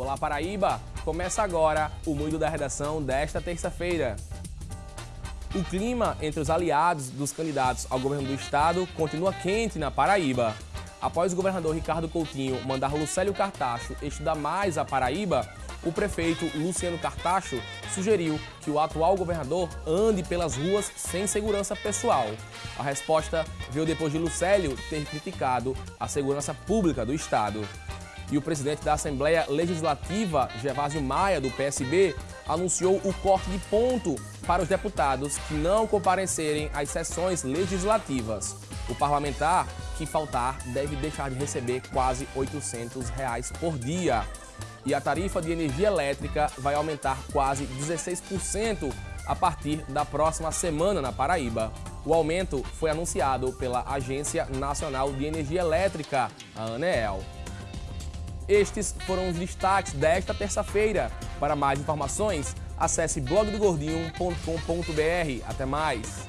Olá Paraíba! Começa agora o Mundo da Redação desta terça-feira. O clima entre os aliados dos candidatos ao governo do estado continua quente na Paraíba. Após o governador Ricardo Coutinho mandar Lucélio Cartacho estudar mais a Paraíba, o prefeito Luciano Cartacho sugeriu que o atual governador ande pelas ruas sem segurança pessoal. A resposta veio depois de Lucélio ter criticado a segurança pública do estado. E o presidente da Assembleia Legislativa, Gervásio Maia, do PSB, anunciou o corte de ponto para os deputados que não comparecerem às sessões legislativas. O parlamentar que faltar deve deixar de receber quase 800 reais por dia. E a tarifa de energia elétrica vai aumentar quase 16% a partir da próxima semana na Paraíba. O aumento foi anunciado pela Agência Nacional de Energia Elétrica, a ANEEL. Estes foram os destaques desta terça-feira. Para mais informações, acesse blogdogordinho.com.br. Até mais!